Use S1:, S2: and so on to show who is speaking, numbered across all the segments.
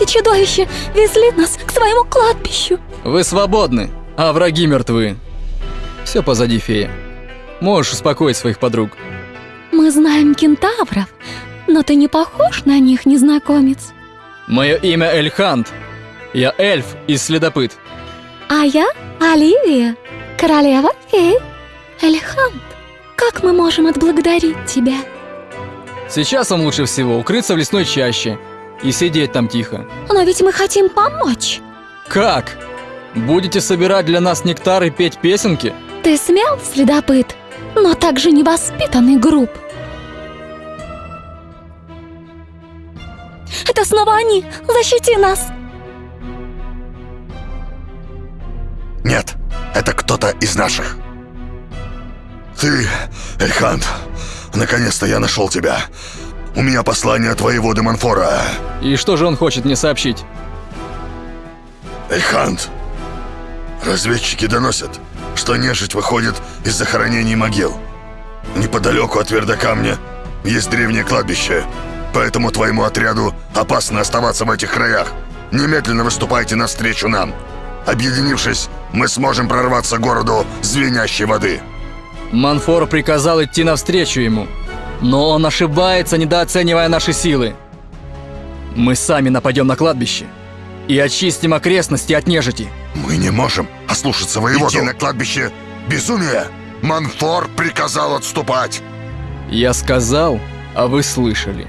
S1: Эти чудовища везли нас к своему кладбищу.
S2: Вы свободны, а враги мертвы. Все позади, фея. Можешь успокоить своих подруг.
S1: Мы знаем кентавров, но ты не похож на них, незнакомец.
S2: Мое имя Эльхант. Я эльф и следопыт.
S1: А я Оливия, королева фей. Эльхант, как мы можем отблагодарить тебя?
S2: Сейчас вам лучше всего укрыться в лесной чаще и сидеть там тихо.
S1: Но ведь мы хотим помочь.
S2: Как? Будете собирать для нас нектар и петь песенки?
S1: Ты смел, следопыт, но также невоспитанный груб. Это снова они! Защити нас!
S3: Нет, это кто-то из наших. Ты, Эльхант, наконец-то я нашел тебя. У меня послание от воеводы Манфора.
S2: И что же он хочет мне сообщить?
S3: Эльхант, разведчики доносят, что нежить выходит из захоронений могил. Неподалеку от Вердокамня есть древнее кладбище, поэтому твоему отряду опасно оставаться в этих краях. Немедленно выступайте навстречу нам. Объединившись, мы сможем прорваться к городу звенящей воды.
S2: Манфор приказал идти навстречу ему. Но он ошибается, недооценивая наши силы. Мы сами нападем на кладбище и очистим окрестности от нежити.
S3: Мы не можем ослушаться воеводу. Идти на кладбище – безумие! Манфор приказал отступать!
S2: Я сказал, а вы слышали.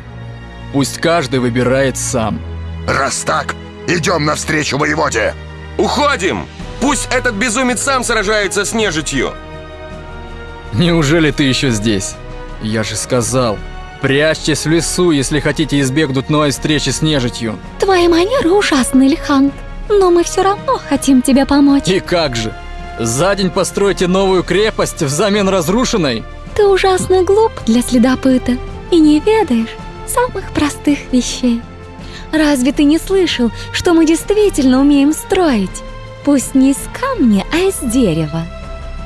S2: Пусть каждый выбирает сам.
S3: Раз так, идем навстречу воеводе!
S4: Уходим! Пусть этот безумец сам сражается с нежитью!
S2: Неужели ты еще здесь? Я же сказал, прячьтесь в лесу, если хотите избегнуть новой встречи с нежитью.
S1: Твои манеры ужасны, Лихант, но мы все равно хотим тебе помочь.
S2: И как же? За день постройте новую крепость взамен разрушенной?
S1: Ты ужасно глуп для следопыта и не ведаешь самых простых вещей. Разве ты не слышал, что мы действительно умеем строить? Пусть не из камня, а из дерева.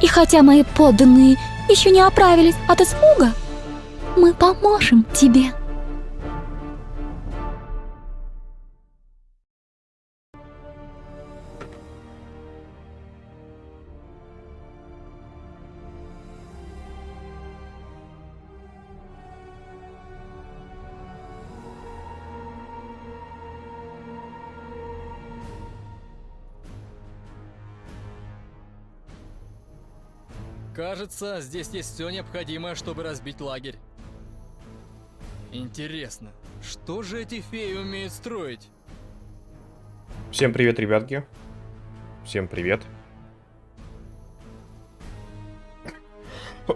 S1: И хотя мои подданные еще не оправились от испуга, мы поможем тебе.
S2: Кажется, здесь есть все необходимое, чтобы разбить лагерь. Интересно, что же эти феи умеют строить?
S5: Всем привет, ребятки. Всем привет.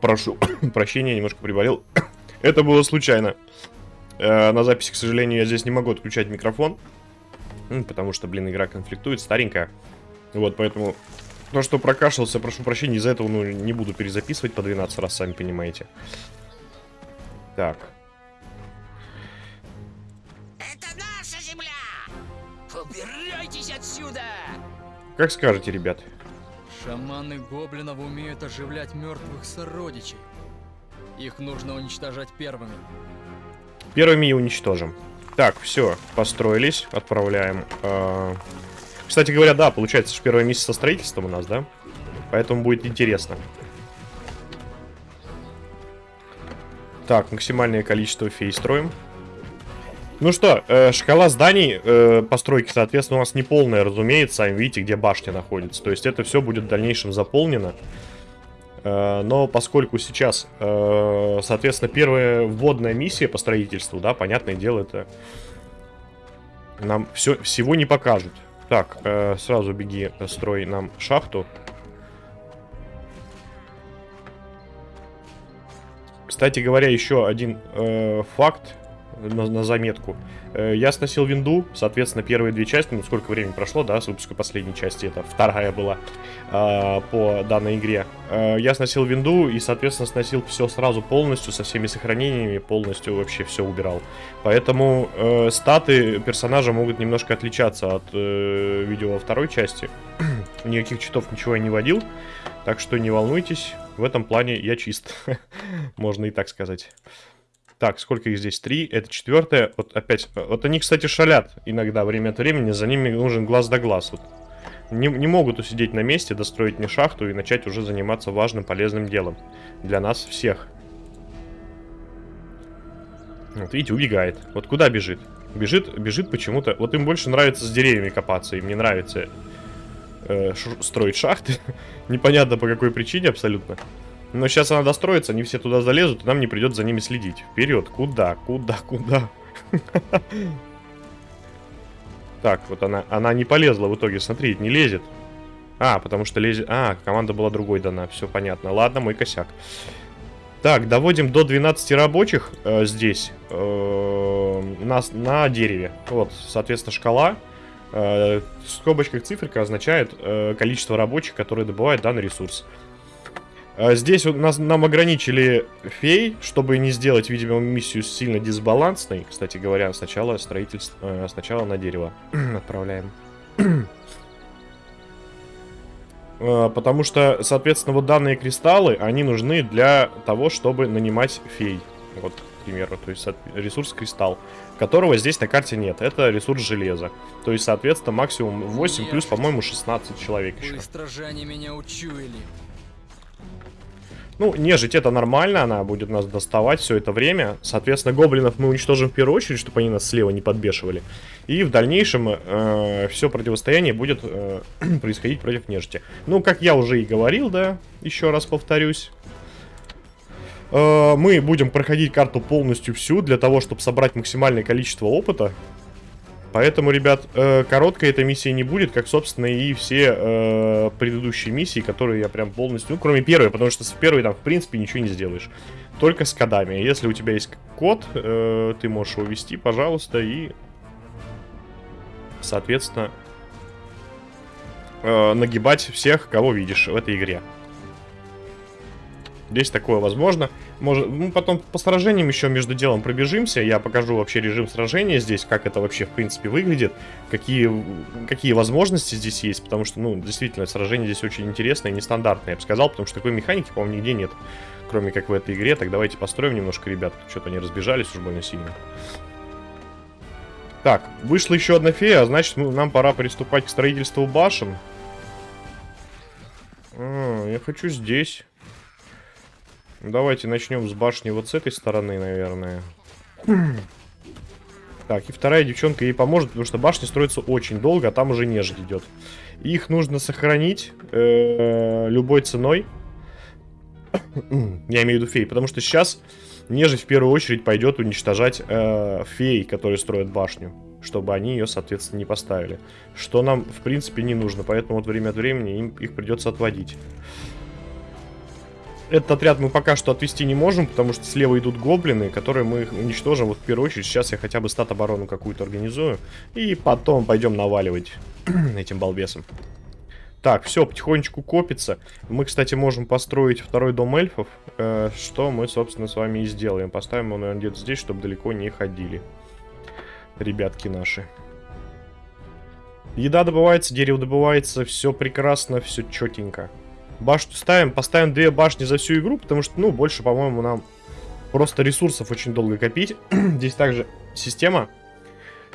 S5: Прошу прощения, немножко приболел. Это было случайно. Э, на записи, к сожалению, я здесь не могу отключать микрофон. Потому что, блин, игра конфликтует, старенькая. Вот, поэтому то, что прокашлялся, прошу прощения, из-за этого ну, не буду перезаписывать по 12 раз, сами понимаете. Так. Как скажете, ребят.
S2: Шаманы гоблинов умеют оживлять мертвых сородичей. Их нужно уничтожать первыми.
S5: Первыми и уничтожим. Так, все, построились, отправляем. Э кстати говоря, да, получается, что первое месяц со строительством у нас, да? Поэтому будет интересно. Так, максимальное количество фей строим. Ну что, э, шкала зданий э, постройки, соответственно, у нас не полная, разумеется. Сами видите, где башня находится. То есть это все будет в дальнейшем заполнено. Э, но поскольку сейчас, э, соответственно, первая вводная миссия по строительству, да, понятное дело, это нам все, всего не покажут. Так, э, сразу беги, строй нам шахту. Кстати говоря, еще один э, факт на, на заметку. Э, я сносил винду, соответственно, первые две части, ну сколько времени прошло, да, с выпуска последней части, это вторая была э, по данной игре. Э, я сносил винду и, соответственно, сносил все сразу полностью, со всеми сохранениями, полностью вообще все убирал. Поэтому э, статы персонажа могут немножко отличаться от э, видео во второй части. Никаких читов ничего я не водил, так что не волнуйтесь, в этом плане я чист, можно и так сказать. Так, сколько их здесь? Три. Это четвертое. Вот опять. Вот они, кстати, шалят иногда время от времени. За ними нужен глаз да глаз. Вот. Не, не могут усидеть на месте, достроить мне шахту и начать уже заниматься важным, полезным делом. Для нас всех. Вот, видите, убегает. Вот куда бежит? Бежит, бежит почему-то. Вот им больше нравится с деревьями копаться. Им не нравится э, строить шахты. Непонятно по какой причине абсолютно. Но сейчас она достроится, они все туда залезут, и нам не придется за ними следить. Вперед, куда, куда, куда? Так, вот она, она не полезла в итоге, смотри, не лезет. А, потому что лезет... А, команда была другой дана, все понятно. Ладно, мой косяк. Так, доводим до 12 рабочих э, здесь, э, на, на дереве. Вот, соответственно, шкала. Э, в скобочках циферка означает э, количество рабочих, которые добывают данный ресурс. Э, здесь у нас, нам ограничили фей, чтобы не сделать, видимо, миссию сильно дисбалансной. Кстати говоря, сначала строительство, э, сначала на дерево отправляем. Э, Потому что, соответственно, вот данные кристаллы, они нужны для того, чтобы нанимать фей. Вот, к примеру, то есть ресурс кристалл, которого здесь на карте нет. Это ресурс железа. То есть, соответственно, максимум 8 плюс, по-моему, 16 человек еще.
S2: Быстро же они меня учуяли.
S5: Ну, нежить это нормально, она будет нас доставать все это время. Соответственно, гоблинов мы уничтожим в первую очередь, чтобы они нас слева не подбешивали. И в дальнейшем все противостояние будет э, происходить против нежити. Ну, как я уже и говорил, да, еще раз повторюсь. Э, мы будем проходить карту полностью всю для того, чтобы собрать максимальное количество опыта. Поэтому, ребят, э, короткой эта миссия не будет, как, собственно, и все э, предыдущие миссии, которые я прям полностью... Ну, кроме первой, потому что с первой там, в принципе, ничего не сделаешь. Только с кодами. Если у тебя есть код, э, ты можешь его ввести, пожалуйста, и... Соответственно, нагибать всех, кого видишь в этой игре. Здесь такое возможно. Может, ну, потом по сражениям еще между делом пробежимся. Я покажу вообще режим сражения здесь, как это вообще в принципе выглядит, какие, какие возможности здесь есть. Потому что, ну, действительно, сражение здесь очень интересное и нестандартное, я бы сказал, потому что такой механики, по-моему, нигде нет. Кроме как в этой игре. Так давайте построим немножко, ребят. Что-то они разбежались уж больно сильно. Так, вышла еще одна фея, а значит, мы- нам пора приступать к строительству башен. А, я хочу здесь. Давайте начнем с башни вот с этой стороны, наверное. Так, и вторая девчонка ей поможет, потому что башня строится очень долго, а там уже нежить идет. Их нужно сохранить э, любой ценой. Я имею в виду фей, потому что сейчас нежить в первую очередь пойдет уничтожать э, фей, которые строят башню, чтобы они ее, соответственно, не поставили. Что нам, в принципе, не нужно, поэтому вот время от времени им их придется отводить. Этот отряд мы пока что отвести не можем, потому что слева идут гоблины, которые мы их уничтожим. Вот в первую очередь сейчас я хотя бы стат-оборону какую-то организую. И потом пойдем наваливать этим балбесом. Так, все, потихонечку копится. Мы, кстати, можем построить второй дом эльфов, э, что мы, собственно, с вами и сделаем. Поставим его, наверное, где-то здесь, чтобы далеко не ходили. Ребятки наши. Еда добывается, дерево добывается, все прекрасно, все четенько. Башню ставим, поставим две башни за всю игру, потому что, ну, больше, по-моему, нам просто ресурсов очень долго копить. Здесь также система.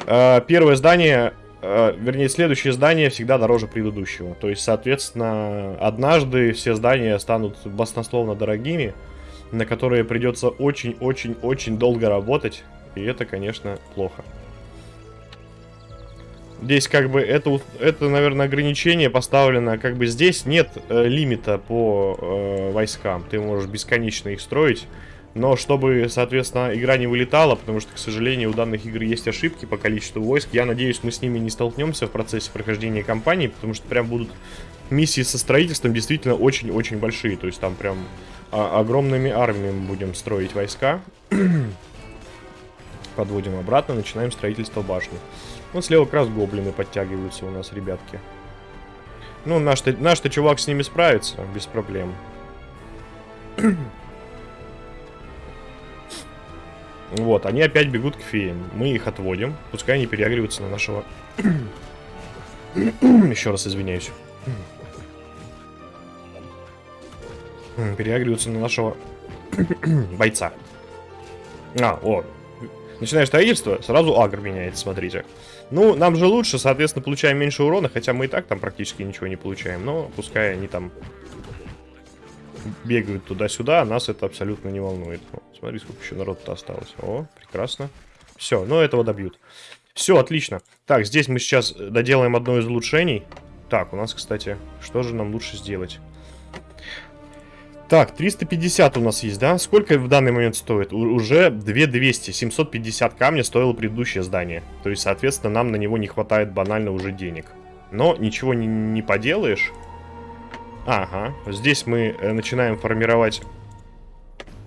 S5: Э, Первое здание, э, вернее, следующее здание всегда дороже предыдущего. То есть, соответственно, однажды все здания станут баснословно дорогими, на которые придется очень-очень-очень долго работать. И это, конечно, плохо. Здесь как бы это, это, наверное, ограничение поставлено, как бы здесь нет э, лимита по э, войскам. Ты можешь бесконечно их строить. Но чтобы, соответственно, игра не вылетала, потому что, к сожалению, у данных игр есть ошибки по количеству войск. Я надеюсь, мы с ними не столкнемся в процессе прохождения кампании, потому что прям будут миссии со строительством действительно очень-очень большие. То есть там прям а, огромными армиями будем строить войска. Подводим обратно, начинаем строительство башни. Вот слева как раз гоблины подтягиваются у нас, ребятки. Ну, наш-то наш чувак с ними справится, без проблем. Вот, они опять бегут к феям. Мы их отводим. Пускай они переагриваются на нашего... Еще раз извиняюсь. Переагриваются на нашего бойца. А, о. Начинаешь строительство, сразу агр меняется, смотрите. Ну, нам же лучше, соответственно, получаем меньше урона, хотя мы и так там практически ничего не получаем. Но пускай они там бегают туда-сюда, нас это абсолютно не волнует. О, смотри, сколько еще народу-то осталось. О, прекрасно. Все, ну этого добьют. Все, отлично. Так, здесь мы сейчас доделаем одно из улучшений. Так, у нас, кстати, что же нам лучше сделать? Так, 350 у нас есть, да? Сколько в данный момент стоит? У уже 2200. 750 камня стоило предыдущее здание. То есть, соответственно, нам на него не хватает банально уже денег. Но ничего не, не поделаешь. Ага, здесь мы э, начинаем формировать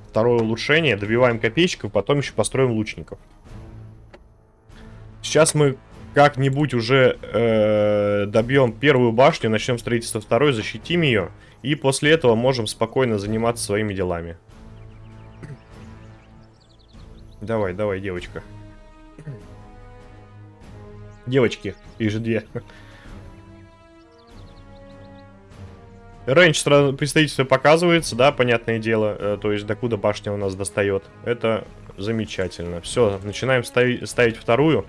S5: второе улучшение, добиваем копейщиков, потом еще построим лучников. Сейчас мы как-нибудь уже э, добьем первую башню, начнем строительство второй, защитим ее, и после этого можем спокойно заниматься своими делами. Давай, давай, девочка. Девочки, их же две. Рейндж сразу представительство показывается, да, понятное дело, э, то есть докуда башня у нас достает. Это замечательно. Все, начинаем ставить, ставить вторую.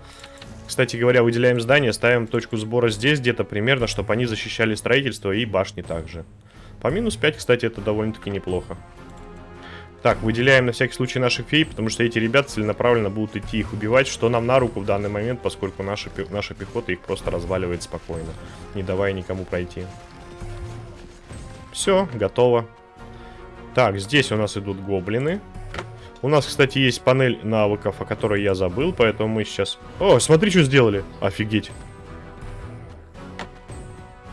S5: Кстати говоря, выделяем здание, ставим точку сбора здесь где-то примерно, чтобы они защищали строительство и башни также. По минус 5, кстати, это довольно-таки неплохо. Так, выделяем на всякий случай наших фей, потому что эти ребята целенаправленно будут идти их убивать, что нам на руку в данный момент, поскольку наша, наша пехота их просто разваливает спокойно, не давая никому пройти. Все, готово. Так, здесь у нас идут гоблины. У нас, кстати, есть панель навыков, о которой я забыл, поэтому мы сейчас... О, смотри, что сделали. Офигеть.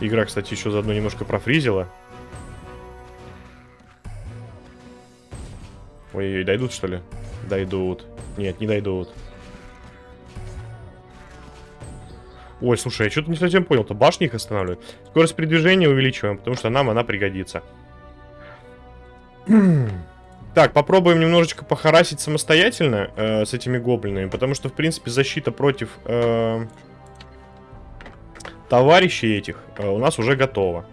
S5: Игра, кстати, еще заодно немножко профризила. Ой, дойдут, что ли? Дойдут. Нет, не дойдут. Ой, слушай, я что-то не совсем понял-то. Башни их останавливают. Скорость передвижения увеличиваем, потому что нам она пригодится. так, попробуем немножечко похарасить самостоятельно э, с этими гоблинами, потому что, в принципе, защита против э, товарищей этих э, у нас уже готова.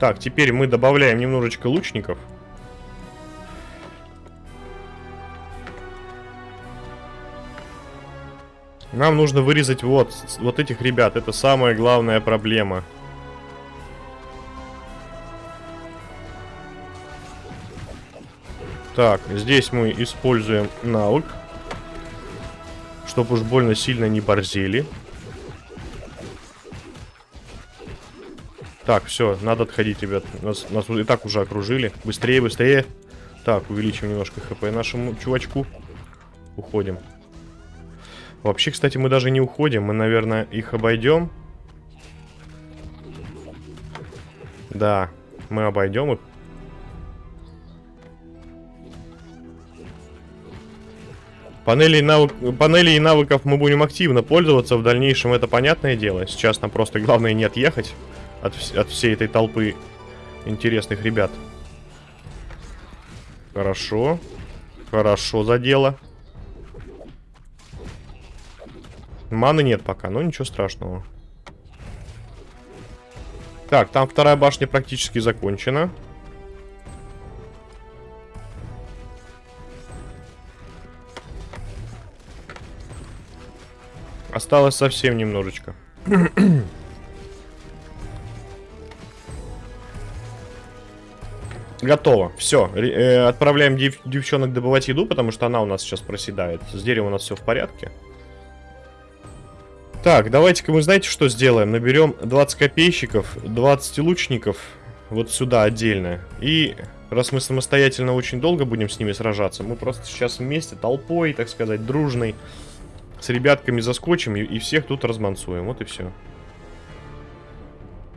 S5: Так, теперь мы добавляем немножечко лучников. Нам нужно вырезать вот, вот этих ребят. Это самая главная проблема. Так, здесь мы используем навык. Чтобы уж больно сильно не борзели. Так, все, надо отходить, ребят. Нас, нас и так уже окружили. Быстрее, быстрее. Так, увеличим немножко хп нашему чувачку. Уходим. Вообще, кстати, мы даже не уходим. Мы, наверное, их обойдем. Да, мы обойдем их. Панели, навык... Панели и навыков мы будем активно пользоваться. В дальнейшем это понятное дело. Сейчас нам просто главное не отъехать от, от всей этой толпы интересных ребят. Хорошо. Хорошо за дело. Маны нет пока, но ничего страшного. Так, там вторая башня практически закончена. Осталось совсем немножечко. Готово. Все. Э, отправляем дев девчонок добывать еду, потому что она у нас сейчас проседает. С деревом у нас все в порядке. Так, давайте-ка мы знаете, что сделаем? Наберем 20 копейщиков, 20 лучников вот сюда отдельно. И раз мы самостоятельно очень долго будем с ними сражаться, мы просто сейчас вместе, толпой, так сказать, дружной, с ребятками заскочим и, и всех тут размансуем. Вот и все.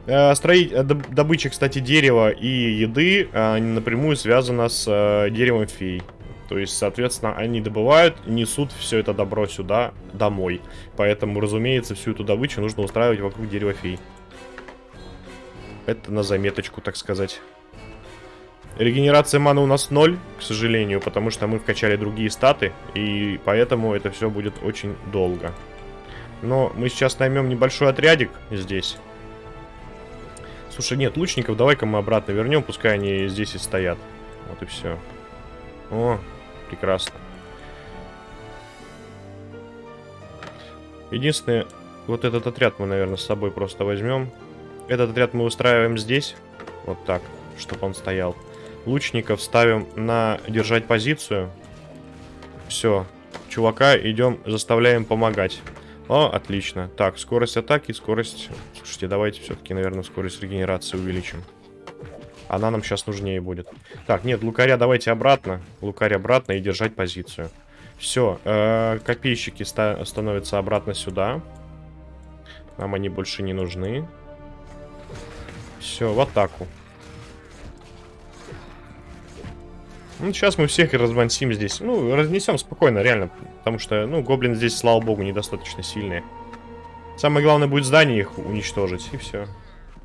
S5: Э, строить, э, добыча, кстати, дерева и еды э, напрямую связана с э, деревом фей. То есть, соответственно, они добывают, несут все это добро сюда, домой. Поэтому, разумеется, всю эту добычу нужно устраивать вокруг дерева фей. Это на заметочку, так сказать. Регенерация маны у нас ноль, к сожалению, потому что мы вкачали другие статы, и поэтому это все будет очень долго. Но мы сейчас наймем небольшой отрядик здесь. Слушай, нет, лучников давай-ка мы обратно вернем, пускай они здесь и стоят. Вот и все. О, Прекрасно. Единственное, вот этот отряд мы, наверное, с собой просто возьмем. Этот отряд мы устраиваем здесь. Вот так, чтобы он стоял. Лучников ставим на держать позицию. Все. Чувака идем, заставляем помогать. О, отлично. Так, скорость атаки, скорость... Слушайте, давайте все-таки, наверное, скорость регенерации увеличим. Она нам сейчас нужнее будет. Так, нет, лукаря давайте обратно. Лукарь обратно и держать позицию. Все, э, копейщики ста становятся обратно сюда. Нам они больше не нужны. Все, в атаку. Ну, сейчас мы всех и размансим здесь. Ну, разнесем спокойно, реально. Потому что, ну, гоблин здесь, слава богу, недостаточно сильные. Самое главное будет здание их уничтожить, и все.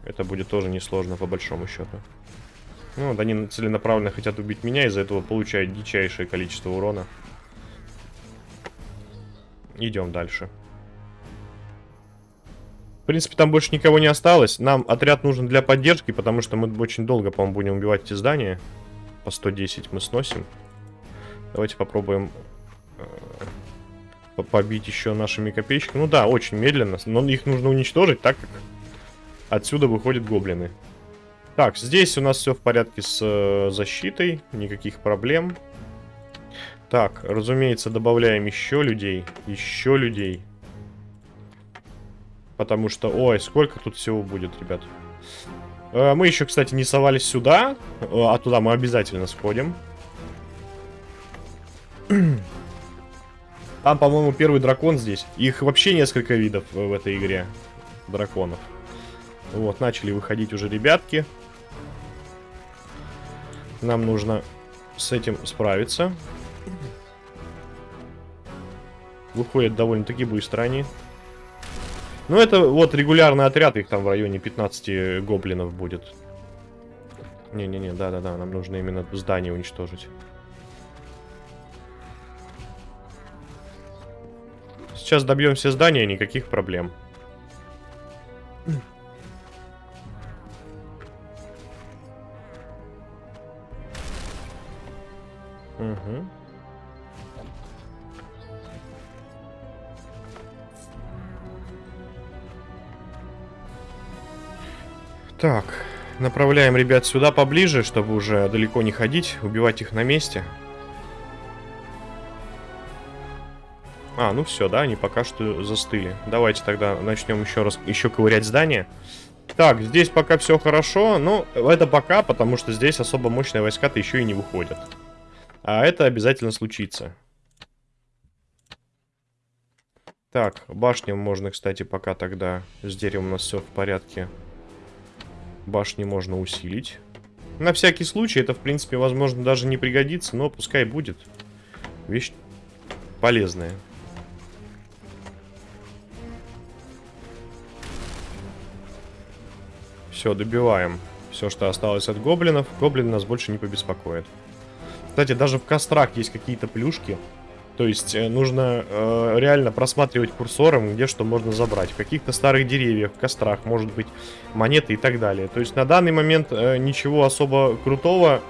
S5: Это будет тоже несложно, по большому счету. Ну, вот они целенаправленно хотят убить меня, из-за этого получают дичайшее количество урона. Идем дальше. В принципе, там больше никого не осталось. Нам отряд нужен для поддержки, потому что мы очень долго, по-моему, будем убивать эти здания. По 110 мы сносим. Давайте попробуем э, побить еще нашими копейщиками. Ну да, очень медленно, но их нужно уничтожить, так как отсюда выходят гоблины. Так, здесь у нас все в порядке с э, защитой, никаких проблем. Так, разумеется, добавляем еще людей, еще людей. Потому что, ой, сколько тут всего будет, ребят. Э, мы еще, кстати, не совались сюда, э, а туда мы обязательно сходим. Там, по-моему, первый дракон здесь. Их вообще несколько видов в этой игре драконов. Вот, начали выходить уже ребятки. Нам нужно с этим справиться. Выходят довольно-таки быстро они. Ну, это вот регулярный отряд, их там в районе 15 гоблинов будет. Не-не-не, да-да-да, нам нужно именно здание уничтожить. Сейчас добьем все здания, никаких проблем. Угу. Так, направляем ребят сюда поближе, чтобы уже далеко не ходить, убивать их на месте. А, ну все, да, они пока что застыли. Давайте тогда начнем еще раз, еще ковырять здание. Так, здесь пока все хорошо, но это пока, потому что здесь особо мощные войска-то еще и не выходят. А это обязательно случится. Так, башню можно, кстати, пока тогда с деревом у нас все в порядке. Башни можно усилить. На всякий случай, это, в принципе, возможно, даже не пригодится, но пускай будет. Вещь полезная. Все, добиваем. Все, что осталось от гоблинов. Гоблин нас больше не побеспокоит. Кстати, даже в кострах есть какие-то плюшки. То есть э, нужно э, реально просматривать курсором, где что можно забрать. В каких-то старых деревьях, в кострах, может быть, монеты и так далее. То есть на данный момент э, ничего особо крутого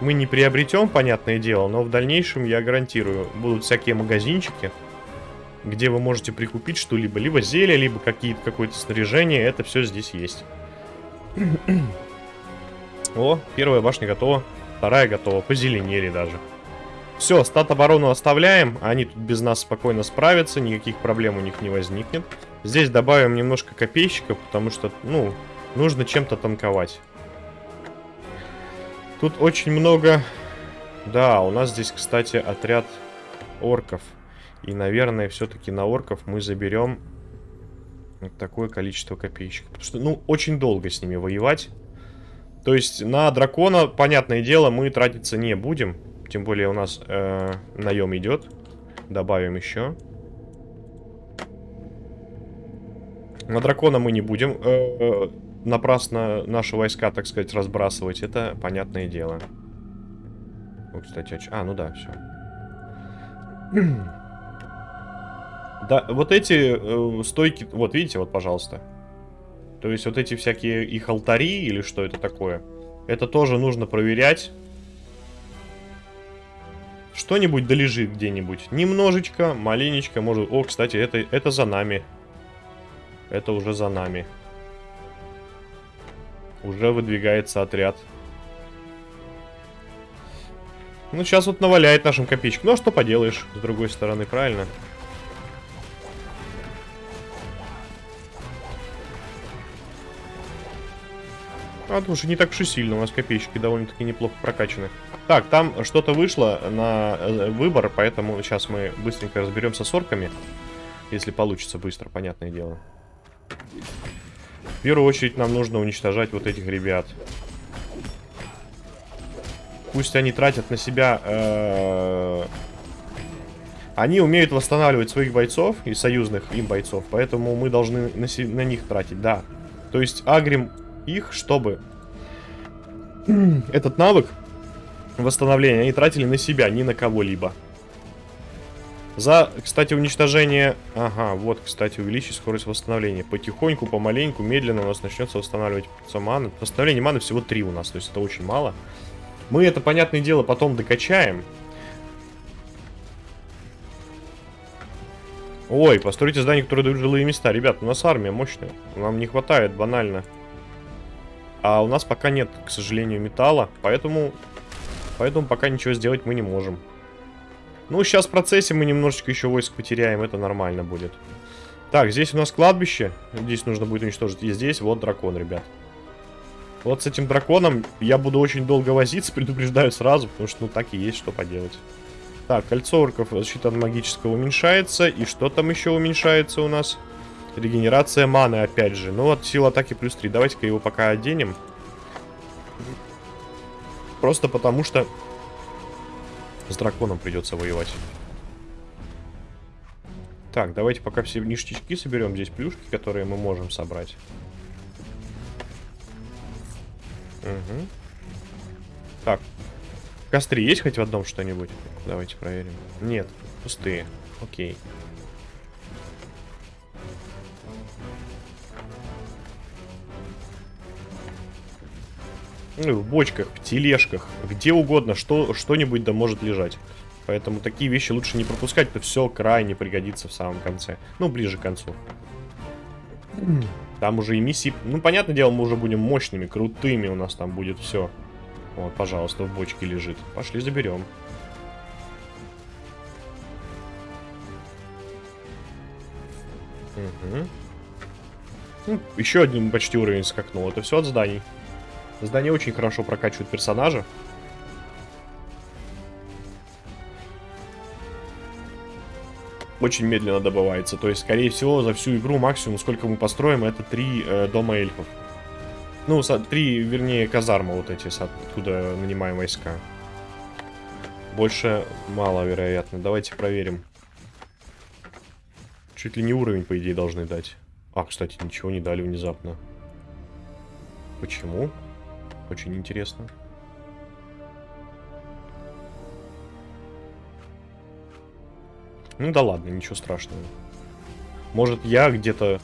S5: мы не приобретем, понятное дело, но в дальнейшем, я гарантирую, будут всякие магазинчики, где вы можете прикупить что-либо, либо зелье, либо какое-то снаряжение, это все здесь есть. О, первая башня готова. Вторая готова, позеленели даже. Все, стат оборону оставляем. Они тут без нас спокойно справятся, никаких проблем у них не возникнет. Здесь добавим немножко копейщиков, потому что, ну, нужно чем-то танковать. Тут очень много... Да, у нас здесь, кстати, отряд орков. И, наверное, все-таки на орков мы заберем такое количество копейщиков. Потому что, ну, очень долго с ними воевать. То есть на дракона, понятное дело, мы тратиться не будем. Тем более у нас э, наем идет. Добавим еще. На дракона мы не будем э, напрасно наши войска, так сказать, разбрасывать. Это понятное дело. Ну, кстати, а, ну да, все. Да, вот эти э, стойки, вот видите, вот, пожалуйста. То есть вот эти всякие их алтари или что это такое, это тоже нужно проверять. Что-нибудь долежит где-нибудь. Немножечко, маленечко, может... О, кстати, это, это за нами. Это уже за нами. Уже выдвигается отряд. Ну, сейчас вот наваляет нашим копеечкам. Ну, а что поделаешь, с другой стороны, правильно? А, что не так уж и сильно, у нас копеечки довольно-таки неплохо прокачаны. Так, там что-то вышло на э, выбор, поэтому сейчас мы быстренько разберемся с орками. Если получится быстро, понятное дело. В первую очередь нам нужно уничтожать вот этих ребят. Пусть они тратят на себя... Э они умеют восстанавливать своих бойцов и союзных им бойцов, поэтому мы должны на, на них тратить, да. То есть агрим их, чтобы этот навык восстановления они тратили на себя, не на кого-либо. За, кстати, уничтожение... Ага, вот, кстати, увеличить скорость восстановления. Потихоньку, помаленьку, медленно у нас начнется восстанавливать маны. Восстановление маны всего 3 у нас, то есть это очень мало. Мы это, понятное дело, потом докачаем. Ой, постройте здание, которое дают жилые места. Ребят, у нас армия мощная. Нам не хватает банально. А у нас пока нет, к сожалению, металла. Поэтому, поэтому пока ничего сделать мы не можем. Ну, сейчас в процессе мы немножечко еще войск потеряем. Это нормально будет. Так, здесь у нас кладбище. Здесь нужно будет уничтожить. И здесь вот дракон, ребят. Вот с этим драконом я буду очень долго возиться, предупреждаю сразу, потому что ну так и есть, что поделать. Так, кольцо орков, защита от магического уменьшается. И что там еще уменьшается у нас? Регенерация маны, опять же. Ну вот, сила атаки плюс 3. Давайте-ка его пока оденем. Просто потому что с драконом придется воевать. Так, давайте пока все ништячки соберем. Здесь плюшки, которые мы можем собрать. Угу. Так. В костре есть хоть в одном что-нибудь? Давайте проверим. Нет, пустые. Окей. Ну, в бочках, в тележках, где угодно, что, что-нибудь да может лежать. Поэтому такие вещи лучше не пропускать, то все крайне пригодится в самом конце. Ну, ближе к концу. Там уже и миссии... Ну, понятное дело, мы уже будем мощными, крутыми у нас там будет все. Вот, пожалуйста, в бочке лежит. Пошли заберем. Угу. Ну, еще один почти уровень скакнул. Это все от зданий. Здание очень хорошо прокачивает персонажа. Очень медленно добывается. То есть, скорее всего, за всю игру максимум, сколько мы построим, это три э, дома эльфов. Ну, три, вернее, казармы вот эти, откуда нанимаем войска. Больше мало, вероятно. Давайте проверим. Чуть ли не уровень, по идее, должны дать. А, кстати, ничего не дали внезапно. Почему? Очень интересно. Ну да ладно, ничего страшного. Может я где-то...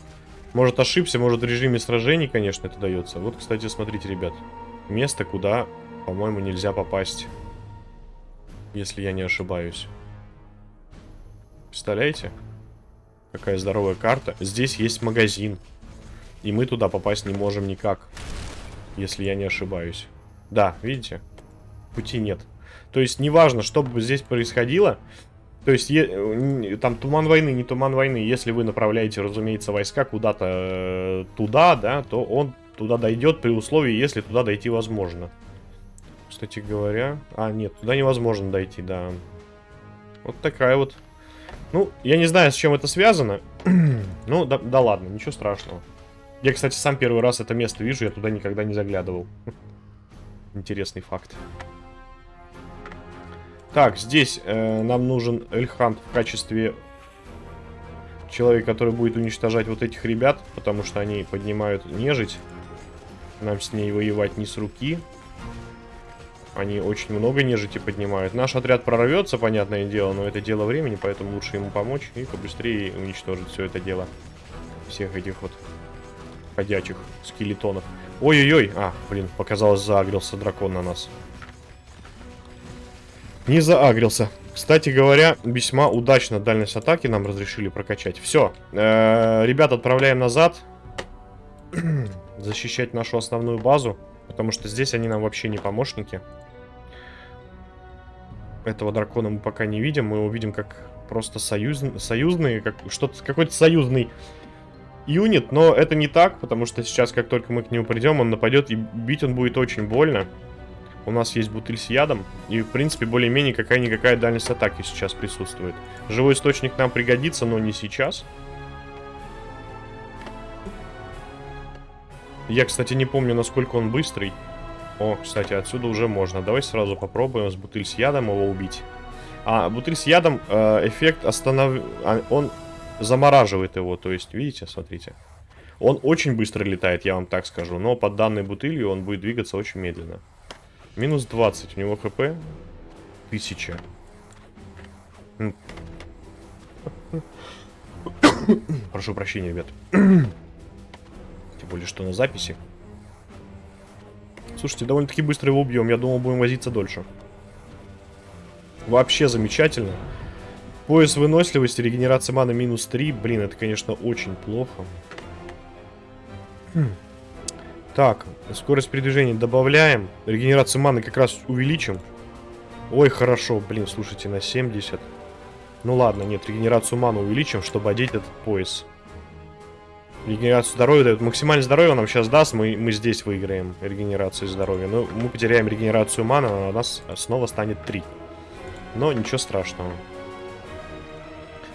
S5: Может ошибся, может в режиме сражений, конечно, это дается. Вот, кстати, смотрите, ребят. Место, куда, по-моему, нельзя попасть. Если я не ошибаюсь. Представляете? Какая здоровая карта. Здесь есть магазин. И мы туда попасть не можем никак если я не ошибаюсь. Да, видите? Пути нет. То есть, неважно, что бы здесь происходило, то есть, там туман войны, не туман войны, если вы направляете, разумеется, войска куда-то э туда, да, то он туда дойдет при условии, если туда дойти возможно. Кстати говоря... А, нет, туда невозможно дойти, да. Вот такая вот. Ну, я не знаю, с чем это связано. ну, да, да ладно, ничего страшного. Я, кстати, сам первый раз это место вижу, я туда никогда не заглядывал. Интересный факт. Так, здесь э, нам нужен Эльхант в качестве человека, который будет уничтожать вот этих ребят, потому что они поднимают нежить. Нам с ней воевать не с руки. Они очень много нежити поднимают. Наш отряд прорвется, понятное дело, но это дело времени, поэтому лучше ему помочь и побыстрее уничтожить все это дело. Всех этих вот ходячих скелетонов. Ой-ой-ой. А, блин, показалось, заагрился дракон на нас. Не заагрился. Кстати говоря, весьма удачно дальность атаки нам разрешили прокачать. Все. Ребят, отправляем назад. Защищать нашу основную базу. Потому что здесь они нам вообще не помощники. Этого дракона мы пока не видим. Мы его видим как просто союз... союзный, как что-то какой-то союзный юнит. Но это не так, потому что сейчас, как только мы к нему придем, он нападет, и бить он будет очень больно. У нас есть бутыль с ядом. И, в принципе, более-менее какая-никакая дальность атаки сейчас присутствует. Живой источник нам пригодится, но не сейчас. Я, кстати, не помню, насколько он быстрый. О, кстати, отсюда уже можно. Давай сразу попробуем с бутыль с ядом его убить. А, бутыль с ядом, э, эффект останов... А, он замораживает его. То есть, видите, смотрите. Он очень быстро летает, я вам так скажу. Но под данной бутылью он будет двигаться очень медленно. Минус 20. У него хп. 1000. Прошу прощения, ребят. Тем более, что на записи. Слушайте, довольно-таки быстро его убьем. Я думал, будем возиться дольше. Вообще замечательно. Пояс выносливости, регенерация маны минус 3. Блин, это, конечно, очень плохо. Хм. Так, скорость передвижения добавляем. Регенерацию маны как раз увеличим. Ой, хорошо. Блин, слушайте, на 70. Ну ладно, нет, регенерацию маны увеличим, чтобы одеть этот пояс. Регенерацию здоровья дает. Максимальное здоровье нам сейчас даст. Мы, мы здесь выиграем регенерацию здоровья. Но мы потеряем регенерацию маны, а у нас снова станет 3. Но ничего страшного.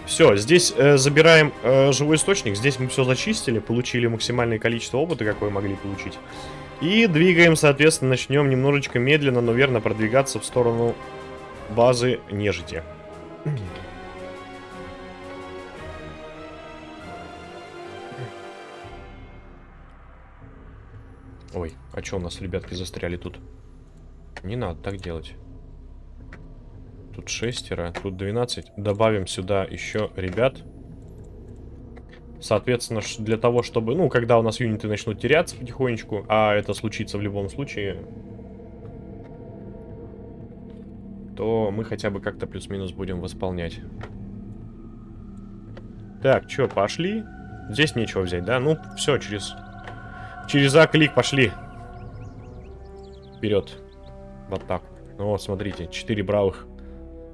S5: Все, здесь э, забираем э, живой источник. Здесь мы все зачистили, получили максимальное количество опыта, какое могли получить. И двигаем, соответственно, начнем немножечко медленно, но верно продвигаться в сторону базы нежити. Ой, а что у нас, ребятки, застряли тут? Не надо так делать. Тут шестеро, тут 12. Добавим сюда еще ребят. Соответственно, для того, чтобы... Ну, когда у нас юниты начнут теряться потихонечку, а это случится в любом случае, то мы хотя бы как-то плюс-минус будем восполнять. Так, что, пошли? Здесь нечего взять, да? Ну, все, через Через А-клик пошли. Вперед. Вот так. Ну вот, смотрите, 4 бравых.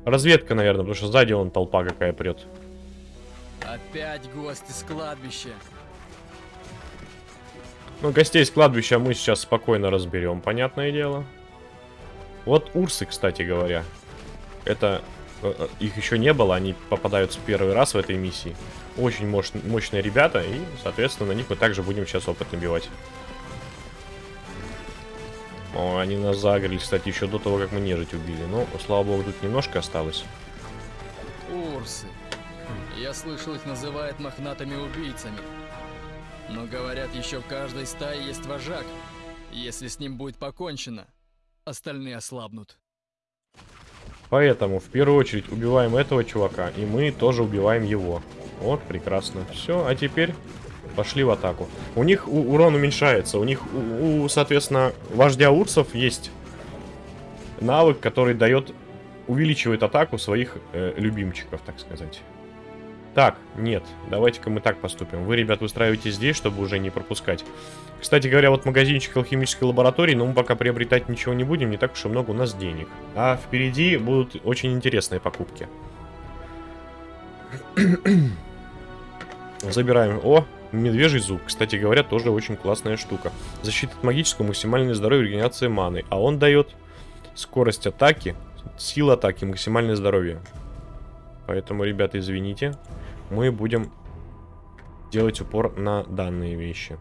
S5: Разведка, наверное, потому что сзади вон толпа какая прет.
S2: Опять гости с кладбища.
S5: Ну, гостей с кладбища мы сейчас спокойно разберем, понятное дело. Вот урсы, кстати говоря. Это... Э, э, их еще не было, они попадаются первый раз в этой миссии. Очень мощ мощные ребята, и, соответственно, на них мы также будем сейчас опыт набивать. О, они нас загрели, кстати, еще до того, как мы нежить убили. Но, слава богу, тут немножко осталось.
S2: Урсы. Я слышал, их называют мохнатыми убийцами. Но говорят, еще в каждой стае есть вожак. Если с ним будет покончено, остальные ослабнут.
S5: Поэтому, в первую очередь, убиваем этого чувака, и мы тоже убиваем его. Вот, прекрасно. Все, а теперь пошли в атаку. У них урон уменьшается. У них, у, у, соответственно, вождя урсов есть навык, который дает, увеличивает атаку своих э, любимчиков, так сказать. Так, нет, давайте-ка мы так поступим. Вы, ребят, выстраивайте здесь, чтобы уже не пропускать. Кстати говоря, вот магазинчик алхимической лаборатории, но мы пока приобретать ничего не будем, не так уж и много у нас денег. А впереди будут очень интересные покупки. Забираем. О, медвежий зуб. Кстати говоря, тоже очень классная штука. Защита от магического, максимальное здоровье, регенерация маны. А он дает скорость атаки, сила атаки, максимальное здоровье. Поэтому, ребята, извините. Мы будем делать упор на данные вещи.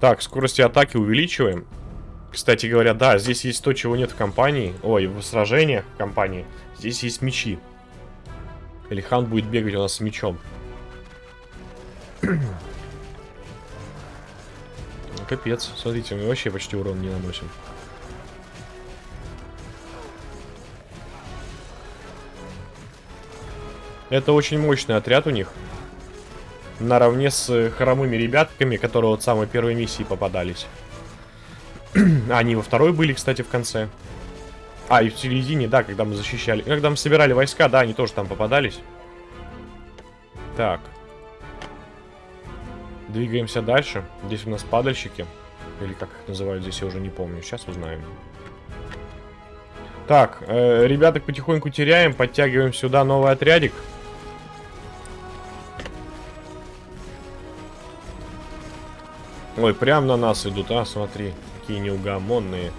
S5: Так, скорости атаки увеличиваем. Кстати говоря, да, здесь есть то, чего нет в компании. Ой, в сражениях в компании. Здесь есть мечи. Элихан будет бегать у нас с мечом. Капец. Смотрите, мы вообще почти урон не наносим. Это очень мощный отряд у них. Наравне с хромыми ребятками, которые вот самой первой миссии попадались. Они во второй были, кстати, в конце. А, и в середине, да, когда мы защищали... Когда мы собирали войска, да, они тоже там попадались. Так. Двигаемся дальше. Здесь у нас падальщики. Или как их называют здесь, я уже не помню. Сейчас узнаем. Так, э, ребяток потихоньку теряем. Подтягиваем сюда новый отрядик. Ой, прям на нас идут, а, смотри. Какие неугомонные.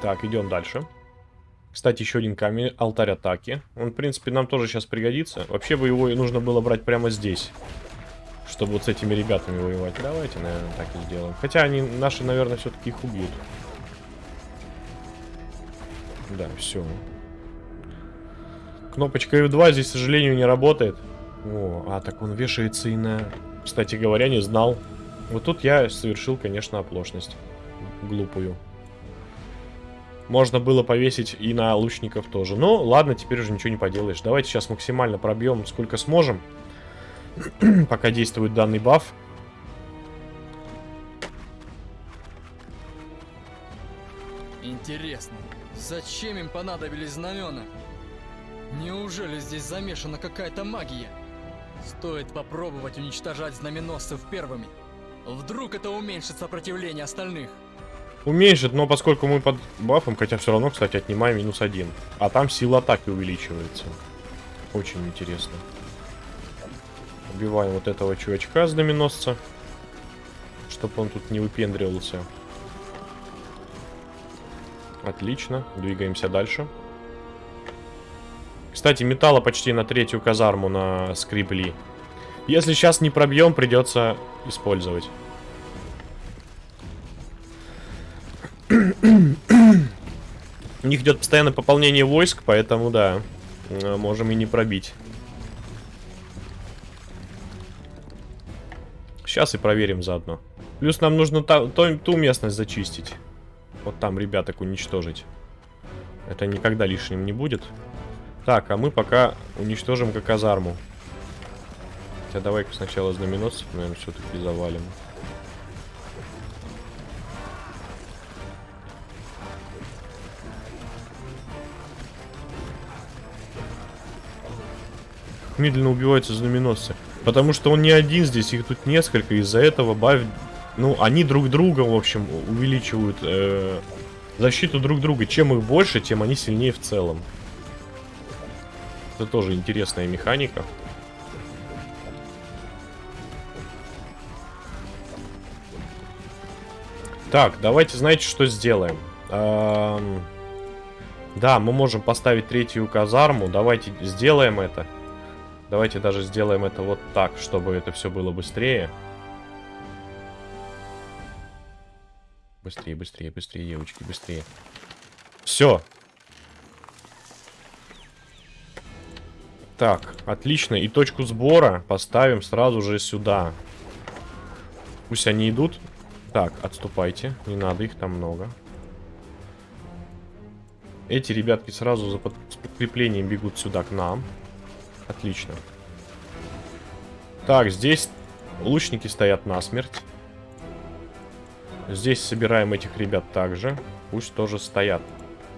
S5: Так, идем дальше. Кстати, еще один камень, алтарь атаки. Он, в принципе, нам тоже сейчас пригодится. Вообще бы его нужно было брать прямо здесь. Чтобы вот с этими ребятами воевать. Давайте, наверное, так и сделаем. Хотя они, наши, наверное, все-таки их убьют. Да, все. Кнопочка F2 здесь, к сожалению, не работает. О, а, так он вешается и на... Кстати говоря, не знал. Вот тут я совершил, конечно, оплошность. Глупую. Можно было повесить и на лучников тоже. Но ладно, теперь уже ничего не поделаешь. Давайте сейчас максимально пробьем сколько сможем. Пока действует данный баф.
S2: Интересно, зачем им понадобились знамена? Неужели здесь замешана какая-то магия? Стоит попробовать уничтожать знаменосцев первыми. Вдруг это уменьшит сопротивление остальных.
S5: Уменьшит, но поскольку мы под бафом, хотя все равно, кстати, отнимаем минус один. А там сила атаки увеличивается. Очень интересно. Убиваем вот этого чувачка знаменосца. Чтобы он тут не выпендривался. Отлично. Двигаемся дальше. Кстати, металла почти на третью казарму на скрипли. Если сейчас не пробьем, придется использовать. У них идет постоянное пополнение войск, поэтому да, э, можем и не пробить. Сейчас и проверим заодно. Плюс нам нужно то, ту местность зачистить. Вот там ребяток уничтожить. Это никогда лишним не будет. Так, а мы пока уничтожим как казарму. Хотя давай-ка сначала знаменосцев, наверное, все-таки завалим. Медленно убиваются знаменосцы. Потому что он не один здесь, их тут несколько. Из-за этого баф... Ну, они друг друга, в общем, увеличивают э, защиту друг друга. Чем их больше, тем они сильнее в целом. Это тоже интересная механика. Так, давайте, знаете, что сделаем? Эм... Да, мы можем поставить третью казарму. Давайте сделаем это. Давайте даже сделаем это вот так, чтобы это все было быстрее. Быстрее, быстрее, быстрее, девочки, быстрее. Все. Так, отлично. И точку сбора поставим сразу же сюда. Пусть они идут. Так, отступайте. Не надо, их там много. Эти ребятки сразу за подкреплением бегут сюда к нам. Отлично. Так, здесь лучники стоят насмерть. Здесь собираем этих ребят также. Пусть тоже стоят.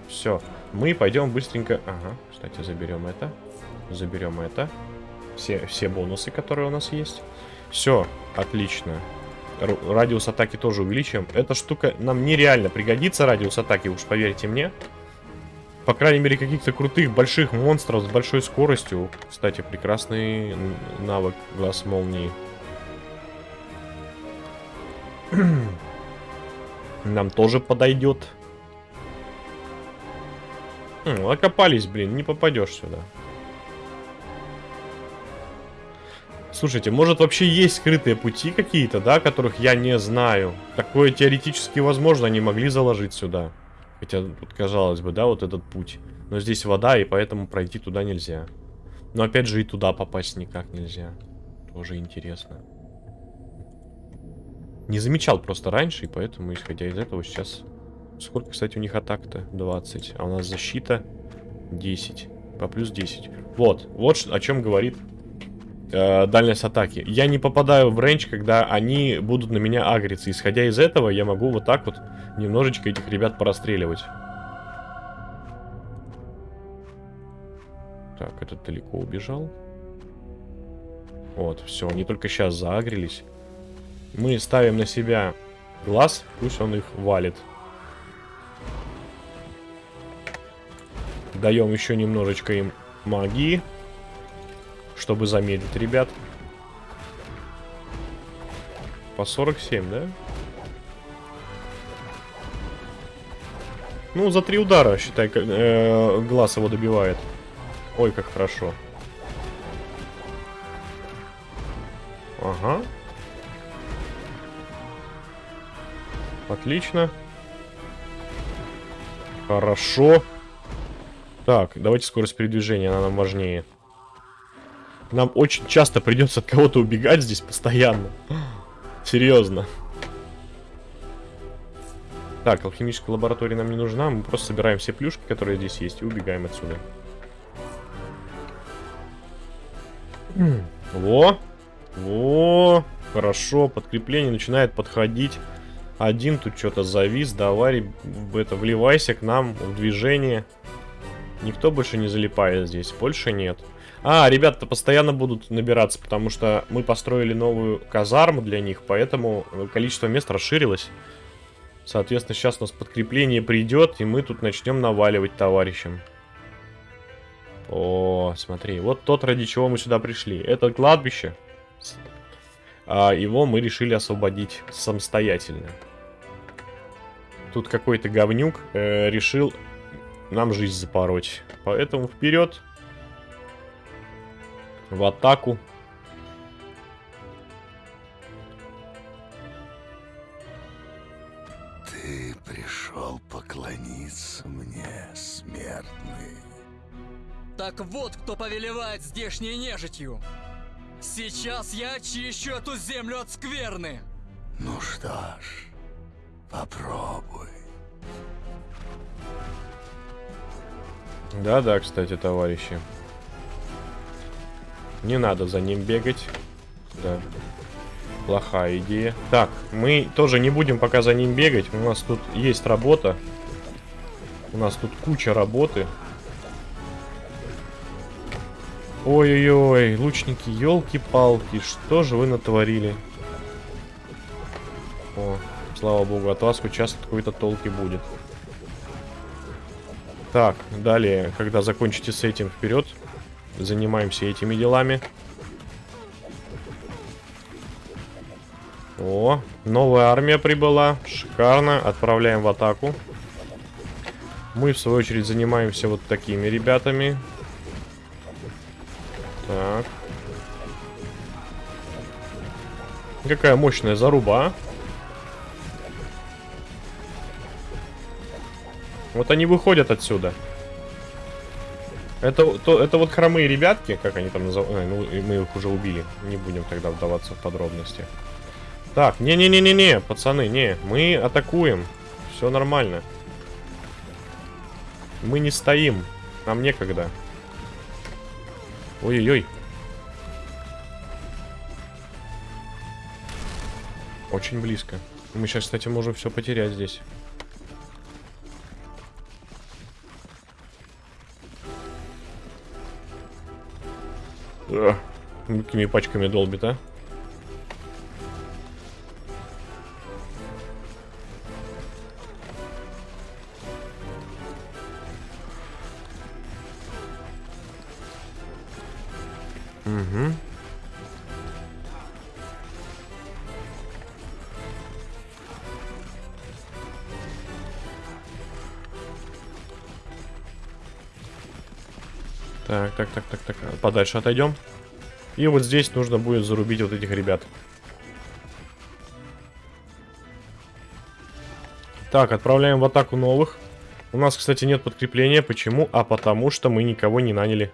S5: Все. Мы пойдем быстренько... Ага, кстати, заберем это. Заберем это. Все, все бонусы, которые у нас есть. Все, отлично. Р радиус атаки тоже увеличим. Эта штука нам нереально пригодится, радиус атаки, уж поверьте мне. По крайней мере, каких-то крутых больших монстров с большой скоростью. Кстати, прекрасный навык глаз молнии. Нам тоже подойдет. Окопались, блин, не попадешь сюда. Слушайте, может вообще есть скрытые пути какие-то, да, которых я не знаю. Такое теоретически возможно, они могли заложить сюда. Хотя тут, казалось бы, да, вот этот путь. Но здесь вода, и поэтому пройти туда нельзя. Но опять же и туда попасть никак нельзя. Тоже интересно. Не замечал просто раньше, и поэтому, исходя из этого, сейчас... Сколько, кстати, у них атак-то? 20. А у нас защита 10. По плюс 10. Вот. Вот о чем говорит э, дальность атаки. Я не попадаю в рейндж, когда они будут на меня агриться. Исходя из этого, я могу вот так вот немножечко этих ребят порастреливать. Так, этот далеко убежал. Вот, все, они только сейчас заагрились. Мы ставим на себя глаз, пусть он их валит. Даем еще немножечко им магии, чтобы замедлить ребят. По 47, да? Ну, за три удара, считай, э, глаз его добивает. Ой, как хорошо. Ага. Отлично. Хорошо. Так, давайте скорость передвижения, она нам важнее. Нам очень часто придется от кого-то убегать здесь постоянно. Серьезно. Так, алхимическая лаборатория нам не нужна. Мы просто собираем все плюшки, которые здесь есть, и убегаем отсюда. Во! Во! Хорошо, подкрепление начинает подходить. Один тут что-то завис. Давай, это, вливайся к нам в движение. Никто больше не залипает здесь. Больше нет. А, ребята постоянно будут набираться, потому что мы построили новую казарму для них, поэтому количество мест расширилось. Соответственно, сейчас у нас подкрепление придет, и мы тут начнем наваливать товарищам. О, смотри, вот тот, ради чего мы сюда пришли. Это кладбище. А его мы решили освободить самостоятельно. Тут какой-то говнюк э, решил нам жизнь запороть. Поэтому вперед. В атаку.
S3: Ты пришел поклониться мне, смертный.
S2: Так вот, кто повелевает здешней нежитью. Сейчас я очищу эту землю от скверны.
S3: Ну что ж, попробуй.
S5: Да-да, кстати, товарищи. Не надо за ним бегать. Да. Плохая идея. Так, мы тоже не будем пока за ним бегать. У нас тут есть работа. У нас тут куча работы. Ой-ой-ой, лучники, елки-палки, что же вы натворили? О, слава богу, от вас хоть часто какой-то толки будет. Так, далее, когда закончите с этим, вперед. Занимаемся этими делами. О, новая армия прибыла. Шикарно. Отправляем в атаку. Мы, в свою очередь, занимаемся вот такими ребятами. Так. Какая мощная заруба, а? Вот они выходят отсюда. Это, то, это вот хромые ребятки, как они там называют. Ну, мы их уже убили. Не будем тогда вдаваться в подробности. Так, не-не-не-не-не, пацаны, не. Мы атакуем. Все нормально. Мы не стоим. Нам некогда. Ой-ой-ой. Очень близко. Мы сейчас, кстати, можем все потерять здесь. Какими пачками долбит, а? Подальше отойдем. И вот здесь нужно будет зарубить вот этих ребят. Так, отправляем в атаку новых. У нас, кстати, нет подкрепления. Почему? А потому что мы никого не наняли.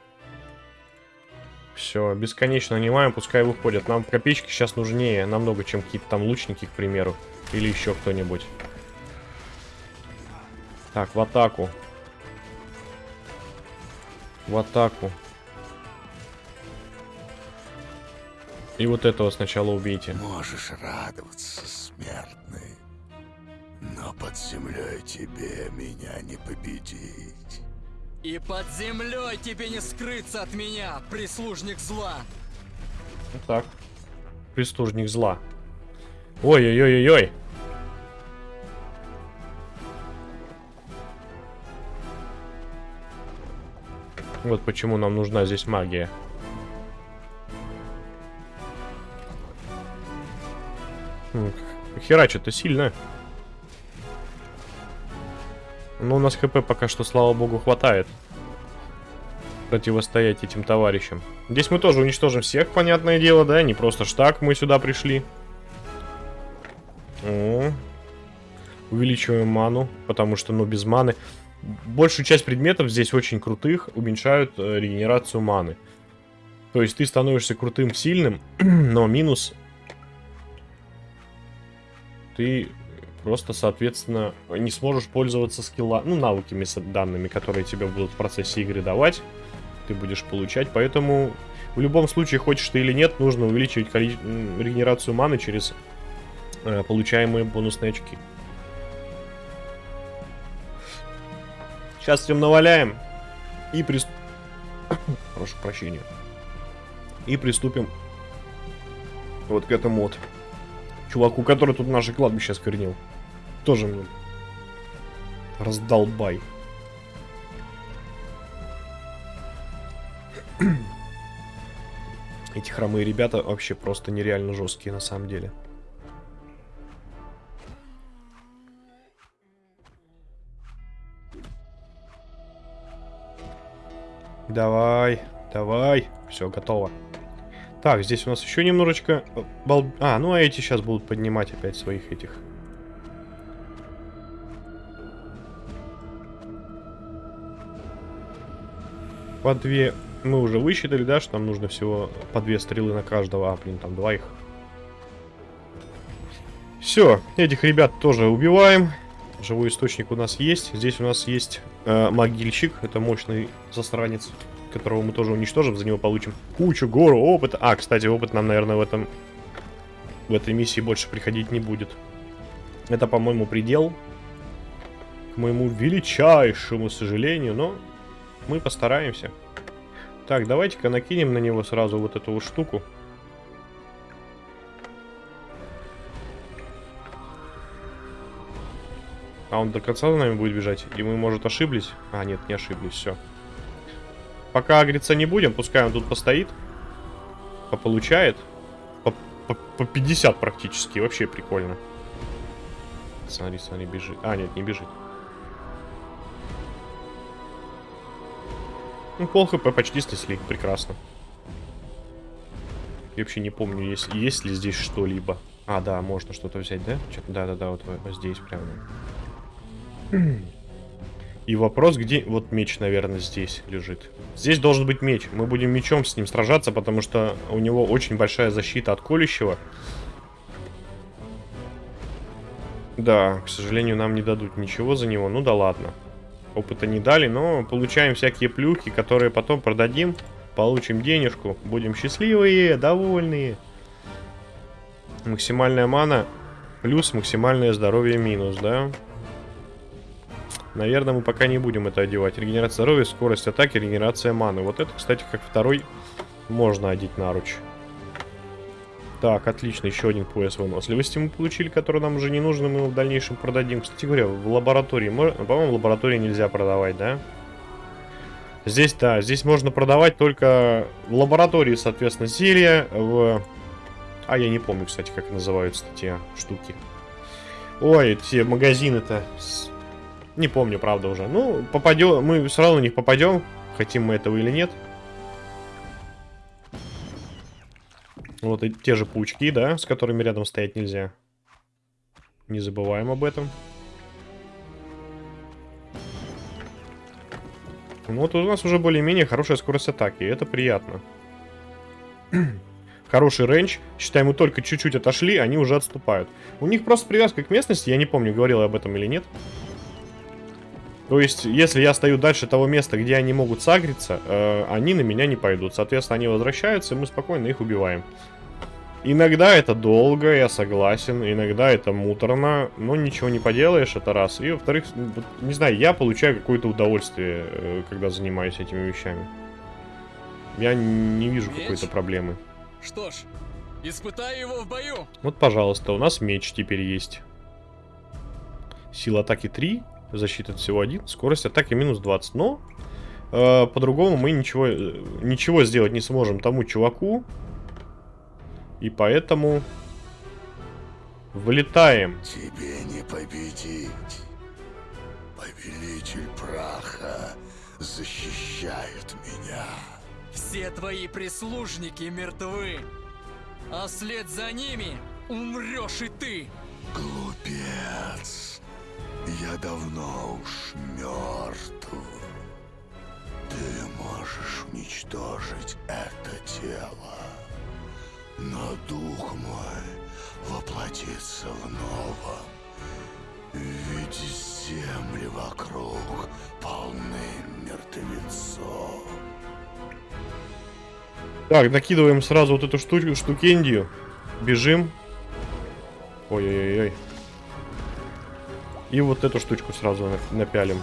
S5: Все, бесконечно нанимаем, пускай выходят. Нам копеечки сейчас нужнее намного, чем какие-то там лучники, к примеру. Или еще кто-нибудь. Так, в атаку. В атаку. И вот этого сначала убейте.
S3: Можешь радоваться, смертный. Но под землей тебе меня не победить.
S2: И под землей тебе не скрыться от меня, прислужник зла.
S5: Вот так. Прислужник зла. Ой-ой-ой-ой-ой. Вот почему нам нужна здесь магия. Херачит-то сильно. Но у нас хп пока что, слава богу, хватает. Противостоять этим товарищам. Здесь мы тоже уничтожим всех, понятное дело, да? Не просто ж так мы сюда пришли. О. Увеличиваем ману, потому что, ну, без маны... Большую часть предметов здесь очень крутых уменьшают э, регенерацию маны. То есть ты становишься крутым, сильным, но минус... Ты просто, соответственно, не сможешь пользоваться скилла, ну, навыками данными, которые тебе будут в процессе игры давать. Ты будешь получать, поэтому в любом случае, хочешь ты или нет, нужно увеличивать регенерацию маны через э, получаемые бонусные очки. Сейчас всем наваляем и прист... Прошу прощения. И приступим вот к этому вот чуваку, который тут наше кладбище осквернил. Тоже мне раздолбай. Эти хромые ребята вообще просто нереально жесткие на самом деле. Давай, давай. Все, готово. Так, здесь у нас еще немножечко... э, бал- А, ну а эти сейчас будут поднимать опять своих этих. По две... Мы уже высчитали, да, что нам нужно всего по две стрелы на каждого. А, блин, там два их. Все, этих ребят тоже убиваем. Живой источник у нас есть. Здесь у нас есть э, могильщик. Это мощный засранец, которого мы тоже уничтожим. За него получим кучу, гору опыта. А, кстати, опыт нам, наверное, в этом... В этой миссии больше приходить не будет. Это, по-моему, предел. К моему величайшему сожалению, но мы постараемся. Так, давайте-ка накинем на него сразу вот эту вот штуку. А он до конца за нами будет бежать? И мы, может, ошиблись? А, нет, не ошиблись, все. Пока агриться не будем, пускай он тут постоит. Пополучает. По, по, по 50 практически, вообще прикольно. Смотри, смотри, бежит. А, нет, не бежит. Ну, пол хп почти снесли, прекрасно. Я вообще не помню, есть, есть ли здесь что-либо. А, да, можно что-то взять, да? Да-да-да, вот, вот здесь прямо. И вопрос, где... Вот меч, наверное, здесь лежит. Здесь должен быть меч. Мы будем мечом с ним сражаться, потому что у него очень большая защита от колющего. Да, к сожалению, нам не дадут ничего за него. Ну да ладно. Опыта не дали, но получаем всякие плюхи, которые потом продадим. Получим денежку. Будем счастливые, довольные. Максимальная мана плюс максимальное здоровье минус, да? Наверное, мы пока не будем это одевать. Регенерация здоровья, скорость атаки, регенерация маны. Вот это, кстати, как второй можно одеть наруч. Так, отлично, еще один пояс выносливости мы получили, который нам уже не нужен, мы его в дальнейшем продадим. Кстати говоря, в лаборатории, мо- по-моему, в лаборатории нельзя продавать, да? Здесь, да, здесь можно продавать только в лаборатории, соответственно, зелья, в... А, я не помню, кстати, как называются те штуки. Ой, те магазины-то... Не помню, правда, уже. Ну, попадем, мы сразу на них попадем, хотим мы этого или нет. Вот и те же паучки, да, с которыми рядом стоять нельзя. Не забываем об этом. Ну вот у нас уже более-менее хорошая скорость атаки, это приятно. Хороший рейндж. Считай, мы только чуть-чуть отошли, они уже отступают. У них просто привязка к местности, я не помню, говорил я об этом или нет. То есть, если я стою дальше того места, где они могут сагриться, э, они на меня не пойдут. Соответственно, они возвращаются, и мы спокойно их убиваем. Иногда это долго, я согласен, иногда это муторно, но ничего не поделаешь, это раз. И во-вторых, не знаю, я получаю какое-то удовольствие, э, когда занимаюсь этими вещами. Я не вижу какой-то проблемы.
S2: Что ж, испытай его в бою.
S5: Вот, пожалуйста, у нас меч теперь есть. Сила атаки 3, защита всего 1, скорость атаки минус 20. Но э, по-другому мы ничего, э, ничего сделать не сможем тому чуваку. И поэтому вылетаем.
S3: Тебе не победить. Повелитель праха защищает меня.
S2: Все твои прислужники мертвы. А вслед за ними умрешь и ты.
S3: Глупец. Я давно уж мертв. Ты можешь уничтожить это тело. Но дух мой воплотится в новом. Ведь земли вокруг полны мертвецов.
S5: Так, накидываем сразу вот эту штуку, штукендию. Бежим. Ой-ой-ой. И вот эту штучку сразу на- напялим.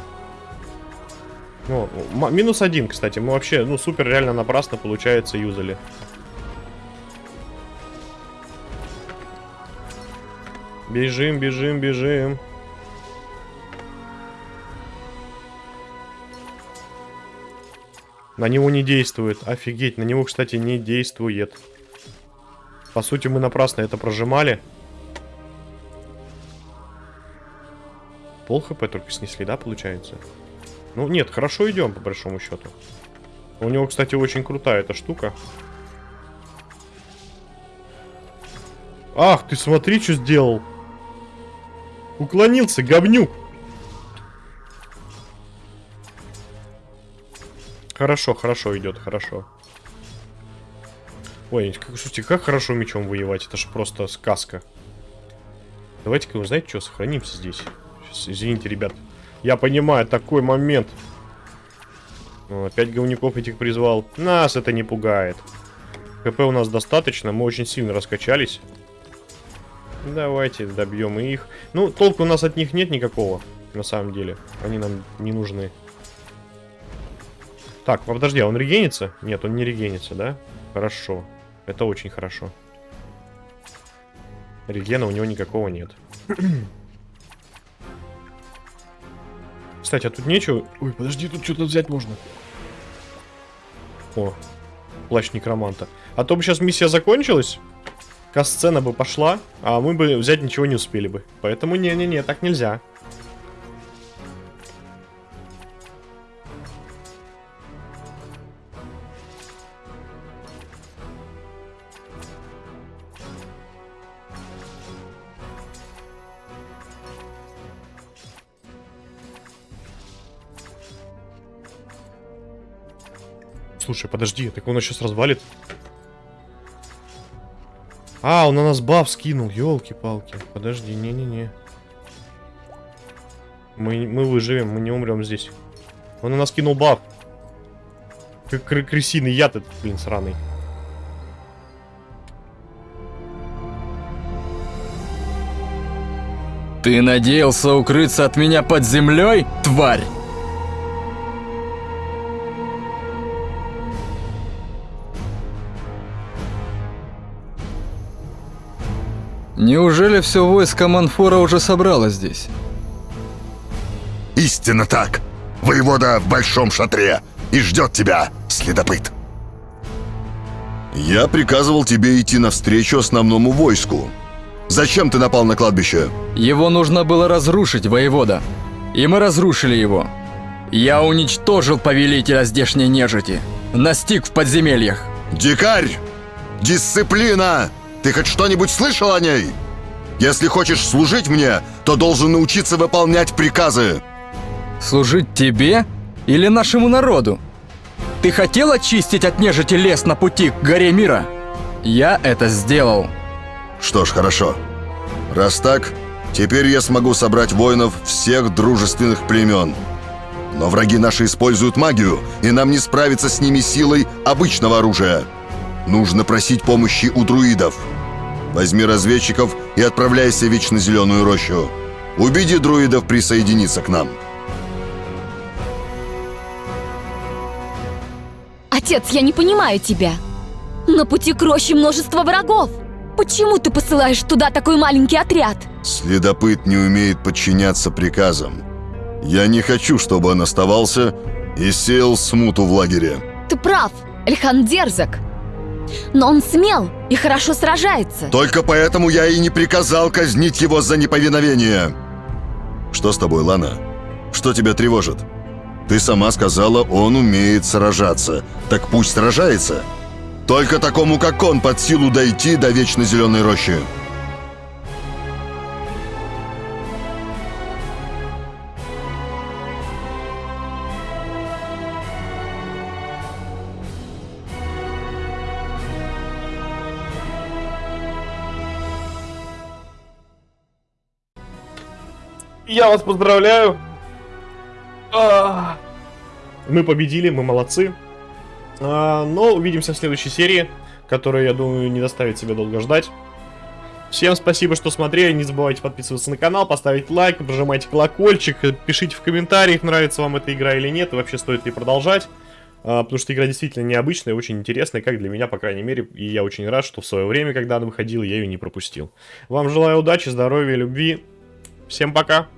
S5: Ну, минус один, кстати. Мы вообще, ну, супер реально напрасно, получается, юзали. Бежим, бежим, бежим. На него не действует. Офигеть, на него, кстати, не действует. По сути, мы напрасно это прожимали. Пол хп только снесли, да, получается? Ну, нет, хорошо идем, по большому счету. У него, кстати, очень крутая эта штука. Ах, ты смотри, что сделал. Уклонился, говнюк. Хорошо, хорошо идет, хорошо. Ой, как, слушайте, как хорошо мечом воевать, это же просто сказка. Давайте-ка, вы знаете что, сохранимся здесь. Извините, ребят. Я понимаю, такой момент. Опять говнюков этих призвал. Нас это не пугает. ХП у нас достаточно, мы очень сильно раскачались. Давайте добьем их. Ну, толку у нас от них нет никакого, на самом деле. Они нам не нужны. Так, подожди, а он регенится? Нет, он не регенится, да? Хорошо. Это очень хорошо. Регена у него никакого нет. Кстати, а тут нечего... Ой, подожди, тут что-то взять можно. О, плащ некроманта. А то бы сейчас миссия закончилась, касцена бы пошла, а мы бы взять ничего не успели бы. Поэтому не-не-не, так нельзя. Слушай, подожди, так он сейчас развалит. А, он на нас баф скинул, елки-палки. Подожди, не-не-не. Мы, мы выживем, мы не умрем здесь. Он на нас кинул баф. Как кры- крысиный яд этот, блин, сраный.
S2: Ты надеялся укрыться от меня под землей, тварь? Неужели все войско Манфора уже собралось здесь?
S3: Истинно так. Воевода в большом шатре и ждет тебя, следопыт. Я приказывал тебе идти навстречу основному войску. Зачем ты напал на кладбище?
S2: Его нужно было разрушить, воевода. И мы разрушили его. Я уничтожил повелителя здешней нежити. Настиг в подземельях.
S3: Дикарь! Дисциплина! Ты хоть что-нибудь слышал о ней? Если хочешь служить мне, то должен научиться выполнять приказы.
S2: Служить тебе или нашему народу? Ты хотел очистить от нежити лес на пути к горе мира? Я это сделал.
S3: Что ж, хорошо. Раз так, теперь я смогу собрать воинов всех дружественных племен. Но враги наши используют магию, и нам не справиться с ними силой обычного оружия. Нужно просить помощи у друидов. Возьми разведчиков и отправляйся в Вечно Зеленую рощу. Убеди друидов присоединиться к нам.
S1: Отец, я не понимаю тебя. На пути к роще множество врагов. Почему ты посылаешь туда такой маленький отряд?
S3: Следопыт не умеет подчиняться приказам. Я не хочу, чтобы он оставался и сеял смуту в лагере.
S1: Ты прав, Эльхан дерзок. Но он смел и хорошо сражается.
S3: Только поэтому я и не приказал казнить его за неповиновение. Что с тобой, Лана? Что тебя тревожит? Ты сама сказала, он умеет сражаться. Так пусть сражается. Только такому, как он, под силу дойти до Вечно Зеленой рощи.
S5: Я вас поздравляю. А. Мы победили, мы молодцы. А, Но увидимся в следующей серии, которая, я думаю, не доставит себе долго ждать. Всем спасибо, что смотрели. Не забывайте подписываться на канал, поставить лайк, прожимайте колокольчик, пишите в комментариях, нравится вам эта игра или нет, и вообще стоит ли продолжать. А, Потому что игра действительно необычная, очень интересная, как для меня, по крайней мере. И я очень рад, что в свое время, когда она выходила, я ее не пропустил. Вам желаю удачи, здоровья, любви. Всем пока!